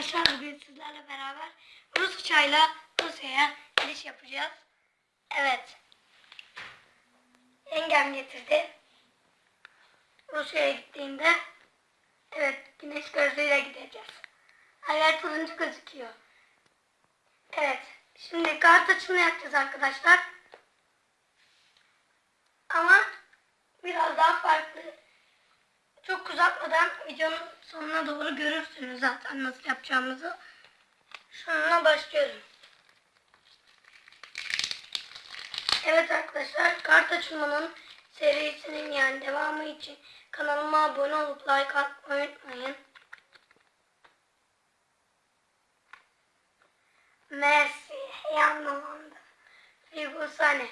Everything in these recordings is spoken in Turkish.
arkadaşlar bugün sizlerle beraber Rus uçağıyla Rusya'ya gidiş yapacağız. Evet. Yengem getirdi. Rusya'ya gittiğinde evet güneş gözlüğüyle gideceğiz. Her yer turuncu gözüküyor. Evet. Şimdi kart açımı yapacağız arkadaşlar. Ama biraz daha farklı. Çok uzatmadan videonun sonuna doğru görürsünüz zaten nasıl yapacağımızı. Şununla başlıyorum. Evet arkadaşlar kart açılmanın serisinin yani devamı için kanalıma abone olup like atmayı unutmayın. Messi yanlandı. Figo Sane.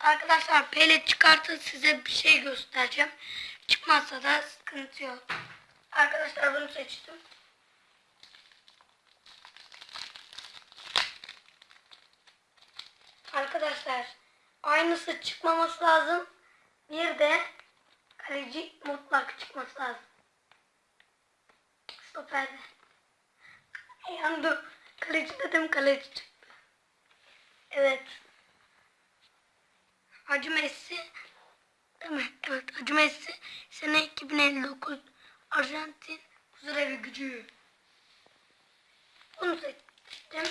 Arkadaşlar pelet çıkartıp size bir şey göstereceğim. Çıkmazsa da sıkıntı yok. Arkadaşlar bunu seçtim. Arkadaşlar aynısı çıkmaması lazım. Bir de kaleci mutlak çıkması lazım. Stoperde. Yandım. Kaleci dedim kaleci çıktı. Evet. Hacı Messi değil? Evet Hacı Messi sene 2059 Arjantin Kuzurevi gücü. Bunu seçtim.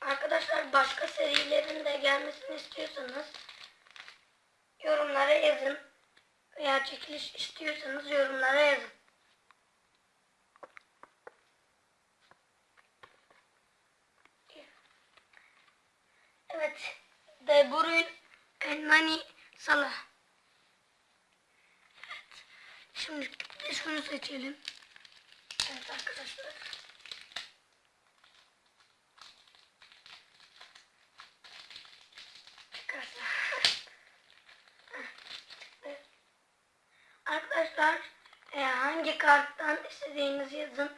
Arkadaşlar başka serilerin de gelmesini istiyorsanız yorumlara yazın. Veya çekiliş istiyorsanız yorumlara yazın. Evet. De Bruyne, Nani, Salah. Evet. Şimdi şunu seçelim. Evet arkadaşlar. Arkadaşlar e, hangi karttan istediğinizi yazın.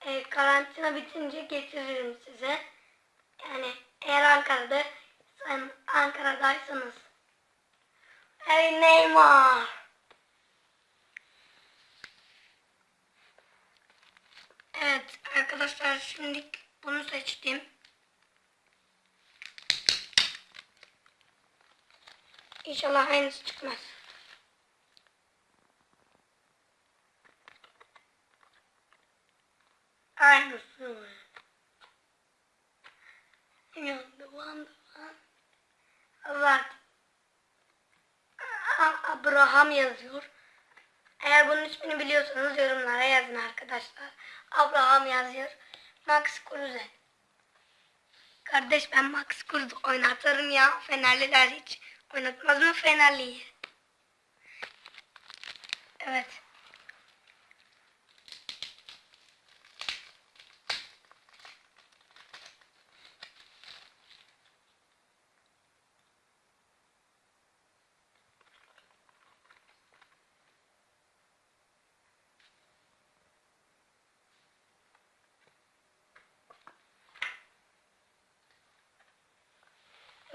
E, karantina bitince getiririm size. Yani eğer Ankara'da sen Ankara'daysanız. Hey Neymar. Evet arkadaşlar şimdi bunu seçtim. İnşallah aynısı çıkmaz. Aynısı. Yandı, Abraham yazıyor. Eğer bunun ismini biliyorsanız yorumlara yazın arkadaşlar. Abraham yazıyor. Max Kruse. Kardeş ben Max Kruse oynatırım ya. Fenerliler hiç oynatmaz mı Fenerliyi? Evet.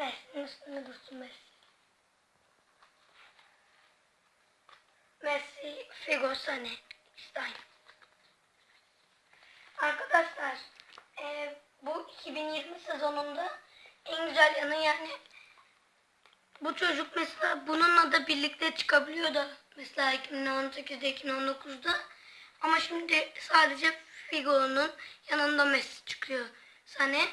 Messi'nin üstünde dursun Messi. Messi, Figo, Sane, Stein. Arkadaşlar e, bu 2020 sezonunda en güzel yanı yani bu çocuk mesela bununla da birlikte çıkabiliyor da mesela 2018'de 2019'da ama şimdi sadece Figo'nun yanında Messi çıkıyor. Sane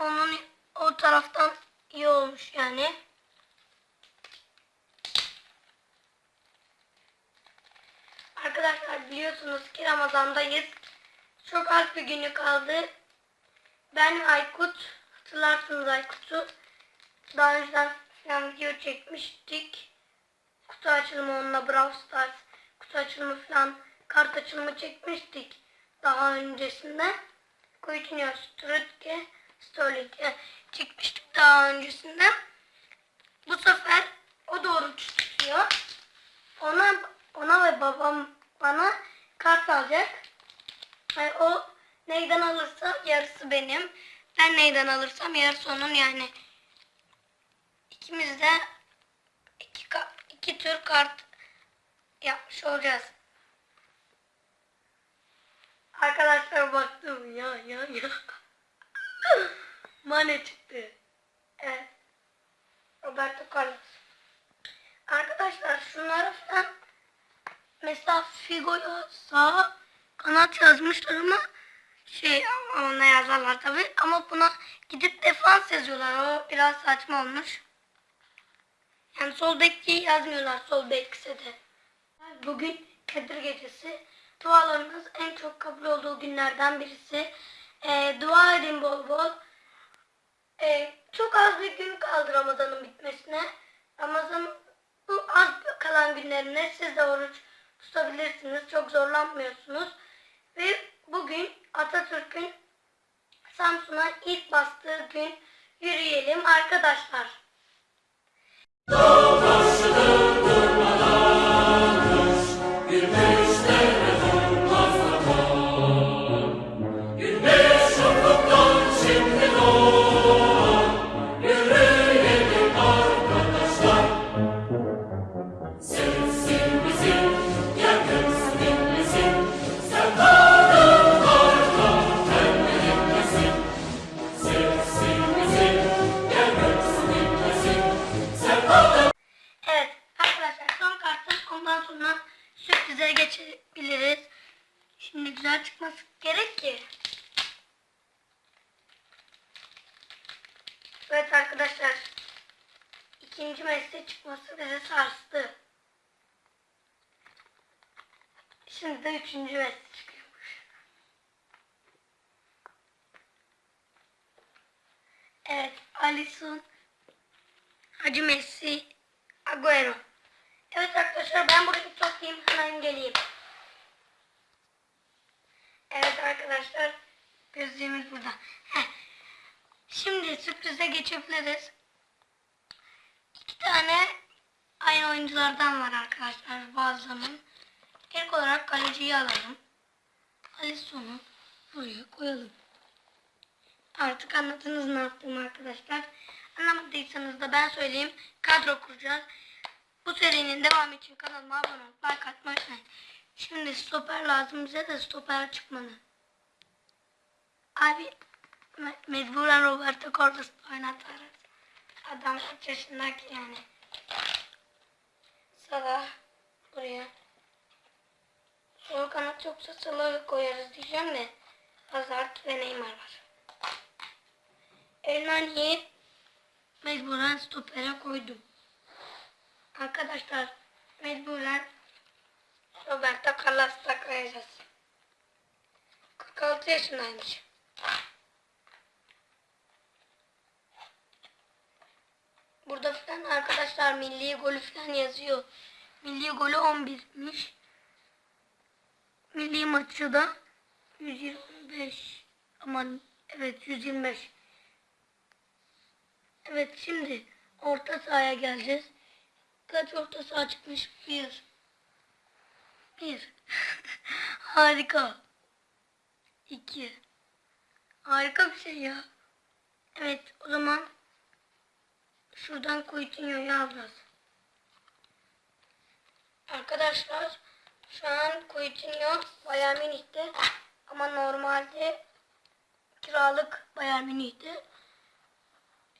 onun o taraftan iyi olmuş yani. Arkadaşlar biliyorsunuz ki Ramazan'dayız. Çok az bir günü kaldı. Ben Aykut, hatırlarsınız Aykut'u. Daha önceden falan video çekmiştik. Kutu açılımı onunla Brawl Stars kutu açılımı falan kart açılımı çekmiştik. Daha öncesinde. Coutinho, Strutke, Stolik çekmiştik daha öncesinde. Bu sefer o doğru tutuyor. Ona ona ve babam bana kart alacak. Yani o neyden alırsa yarısı benim. Ben neyden alırsam yarısı onun yani. İkimiz de iki, iki tür kart yapmış olacağız. Arkadaşlar baktım ya ya ya. Mane çıktı. Evet. Roberto Carlos. Arkadaşlar şunları falan mesela Figo'ya sağ kanat yazmışlar ama şey ona yazarlar tabi ama buna gidip defans yazıyorlar. O biraz saçma olmuş. Yani sol bekki yazmıyorlar sol bekse de. Bugün Kadir Gecesi. Dualarınız en çok kabul olduğu günlerden birisi. Ee, dua edin bol bol. Ee, çok az bir gün kaldı Ramazan'ın bitmesine. Ramazan bu az kalan günlerinde siz de oruç tutabilirsiniz. Çok zorlanmıyorsunuz. Ve bugün Atatürk'ün Samsun'a ilk bastığı gün yürüyelim arkadaşlar. Evet Alisson Hacı Messi, Agüero. Evet arkadaşlar ben burayı toplayayım hemen geleyim. Evet arkadaşlar gözlüğümüz burada. Şimdi sürprize geçebiliriz. İki tane aynı oyunculardan var arkadaşlar bazılarının. İlk olarak kaleciyi alalım. Alisson'u buraya koyalım. Artık anladınız ne yaptığımı arkadaşlar. Anlamadıysanız da ben söyleyeyim. Kadro kuracağız. Bu serinin devamı için kanalıma abone olup like atmayı unutmayın. Şimdi stoper lazım bize de stoper çıkmalı. Abi me- mecburen Roberto Carlos oynatarız. Adam kaç yaşındaki yani. Salah buraya. Sol kanat yoksa Salah'ı koyarız diyeceğim de Hazard ve Neymar var. Elnani'yi mecburen stopere koydum. Arkadaşlar mecburen Roberto Carlos'ta koyacağız. 46 yaşındaymış. Burada falan arkadaşlar milli golü falan yazıyor. Milli golü 11'miş. Milli maçı da 125. Aman evet 125. Evet şimdi orta sahaya geleceğiz. Kaç orta saha çıkmış? Bir. Bir. Harika. İki. Harika bir şey ya. Evet o zaman şuradan Coutinho'yu alacağız. Arkadaşlar şu an Coutinho Bayern Münih'te ama normalde kiralık Bayern Münih'te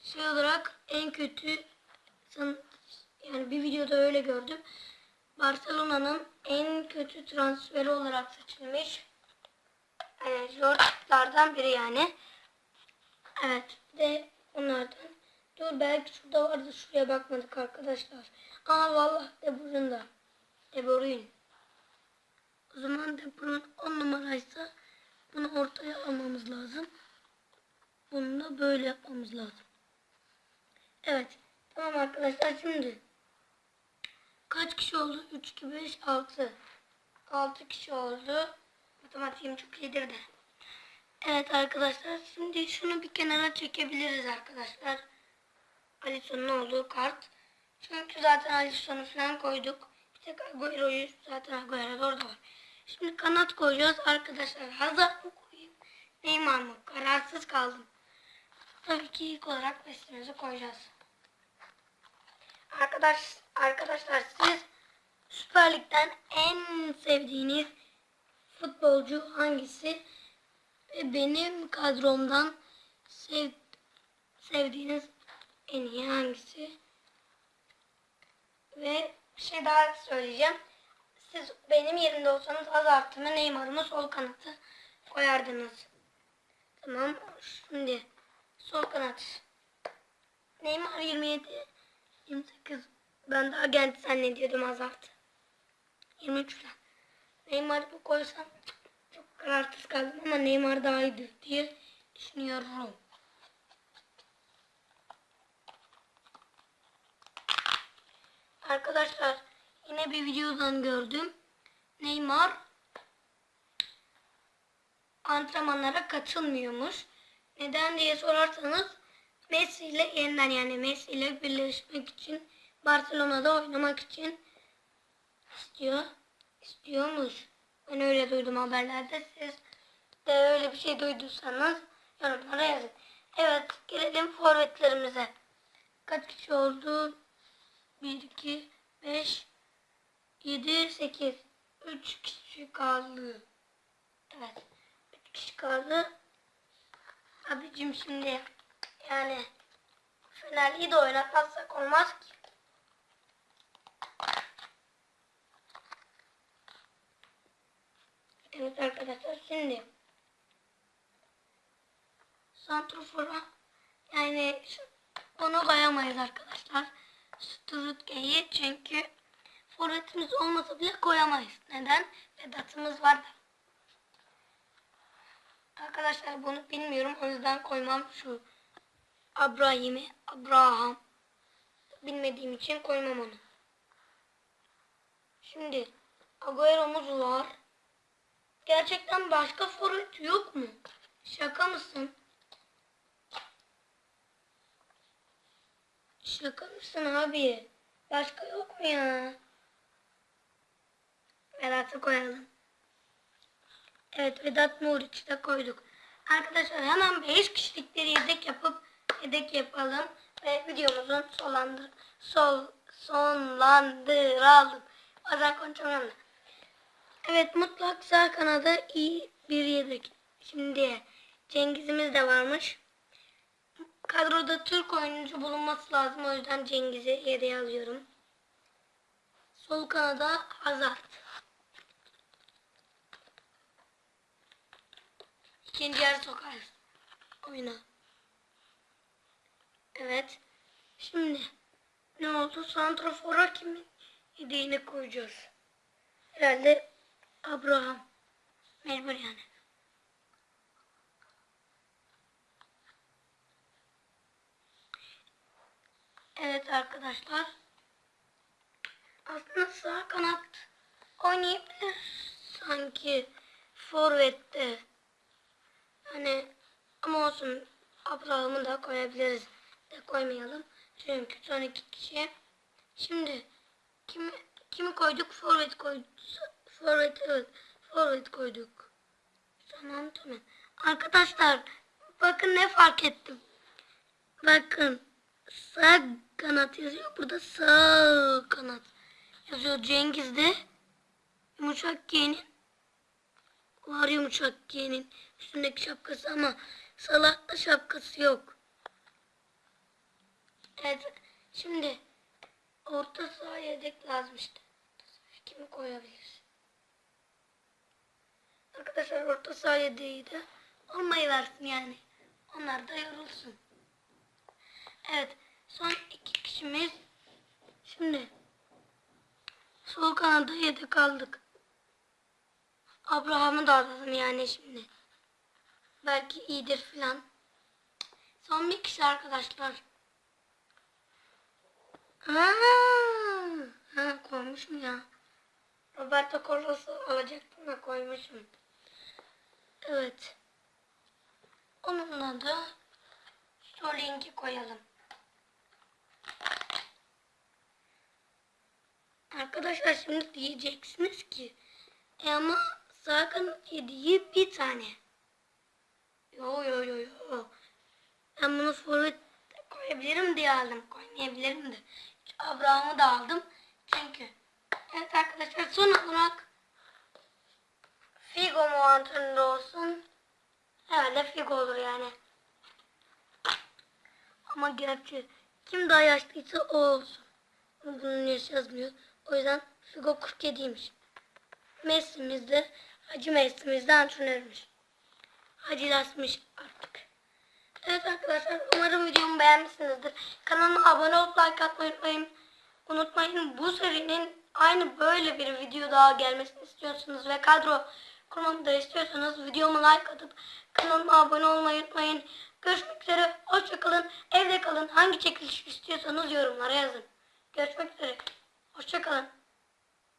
şey olarak en kötü yani bir videoda öyle gördüm. Barcelona'nın en kötü transferi olarak seçilmiş. Yani Jortlardan biri yani. Evet bir de onlardan. Dur belki şurada vardı şuraya bakmadık arkadaşlar. Aa vallahi De Bruyne'da. De Bruyne. O zaman De Bruyne 10 numaraysa bunu ortaya almamız lazım. Bunu da böyle yapmamız lazım. Evet. Tamam arkadaşlar şimdi. Kaç kişi oldu? 3, 2, 5, 6. 6 kişi oldu. Matematiğim çok iyidir de. Evet arkadaşlar şimdi şunu bir kenara çekebiliriz arkadaşlar. Alisson'un olduğu kart. Çünkü zaten Alisson'u falan koyduk. Bir tek Agüero'yu zaten Agüero'da orada var. Şimdi kanat koyacağız arkadaşlar. Hazard mı koyayım? Neymar mı? Kararsız kaldım. Tabii ki ilk olarak Messi'mizi koyacağız. Arkadaş, arkadaşlar siz Süper Lig'den en sevdiğiniz futbolcu hangisi? Ve benim kadromdan sev, sevdiğiniz en iyi hangisi? Ve bir şey daha söyleyeceğim. Siz benim yerimde olsanız Hazard'ı mı Neymar'ı mı sol kanatı koyardınız. Tamam. Şimdi sol kanat. Neymar 27 28 ben daha genç zannediyordum Hazard. 23 falan. Neymar'ı koysam çok kararsız kaldım ama Neymar daha iyidir diye düşünüyorum. Arkadaşlar yine bir videodan gördüm. Neymar antrenmanlara katılmıyormuş. Neden diye sorarsanız Messi ile yeniden yani Messi ile birleşmek için Barcelona'da oynamak için istiyor. İstiyormuş. Ben öyle duydum haberlerde. Siz de öyle bir şey duyduysanız yorumlara yazın. Evet gelelim forvetlerimize. Kaç kişi oldu? 1, 2, 5, 7, 8. 3 kişi kaldı. Evet. 3 kişi kaldı. Abicim şimdi yani Fenerli'yi de oynatmazsak olmaz ki. Evet arkadaşlar şimdi Santrofor'a yani onu koyamayız arkadaşlar. Strutke'yi çünkü forvetimiz olmasa bile koyamayız. Neden? Vedat'ımız var da. Arkadaşlar bunu bilmiyorum o yüzden koymam şu Abrahim'i, Abraham bilmediğim için koymam onu. Şimdi Agüero'muz var. Gerçekten başka forvet yok mu? Şaka mısın? Şaka mısın abi? Başka yok mu ya? Vedat'ı koyalım. Evet Vedat Muriç'i de koyduk. Arkadaşlar hemen 5 kişilikleri yedek yapıp yedek yapalım. Ve videomuzun sonlandır, sol, sonlandıralım. Bazen konuşamıyorum da. Evet mutlak sağ kanada iyi bir yedek. Şimdi Cengiz'imiz de varmış. Kadroda Türk oyuncu bulunması lazım. O yüzden Cengiz'i yedeğe alıyorum. Sol kanada Hazard. İkinci yarı sokarız. Oyuna. Evet. Şimdi ne oldu? Santrafora kimin yedeğini koyacağız? Herhalde Abraham. Mecbur yani. Evet arkadaşlar. Aslında sağ kanat oynayabilir sanki forvette. Hani ama olsun Abraham'ı da koyabiliriz. De koymayalım. Çünkü son iki kişi. Şimdi kimi, kimi koyduk? Forvet koyduk. Forvet evet. Forvet koyduk. Tamam tamam. Arkadaşlar bakın ne fark ettim. Bakın sağ kanat yazıyor. Burada sağ kanat yazıyor. Cengiz'de yumuşak G'nin var yumuşak G'nin üstündeki şapkası ama Salah'ta şapkası yok. Evet. Şimdi orta saha yedek lazım işte. Kimi koyabiliriz? Arkadaşlar orta saha yedeği de olmayı versin yani. Onlar da yorulsun. Evet. Son iki kişimiz. Şimdi sol kanada yedek aldık. Abraham'ı da alalım yani şimdi. Belki iyidir filan. Son bir kişi arkadaşlar. Ha, ha koymuşum ya. Roberto Carlos'u alacaktım da koymuşum. Evet. Onunla da Sterling'i koyalım. Arkadaşlar şimdi diyeceksiniz ki e ama sağ kanat yediği bir tane. Yo yo yo yo. Ben bunu forvet koyabilirim diye aldım. Koymayabilirim de. Abraham'ı da aldım. Çünkü Evet arkadaşlar son olarak Figo mu antrenör olsun? Herhalde Figo olur yani. Ama gerçi kim daha yaşlıysa o olsun. Bunun yaşı yazmıyor. O yüzden Figo 47'ymiş. Messi'miz de Hacı Messi'miz de antrenörmüş. Hacılaşmış artık. Evet arkadaşlar umarım videomu beğenmişsinizdir. Kanalıma abone olup like atmayı unutmayın. Unutmayın bu serinin aynı böyle bir video daha gelmesini istiyorsanız ve kadro kurmamı da istiyorsanız videoma like atıp kanalıma abone olmayı unutmayın. Görüşmek üzere. Hoşçakalın. Evde kalın. Hangi çekiliş istiyorsanız yorumlara yazın. Görüşmek üzere. Hoşçakalın.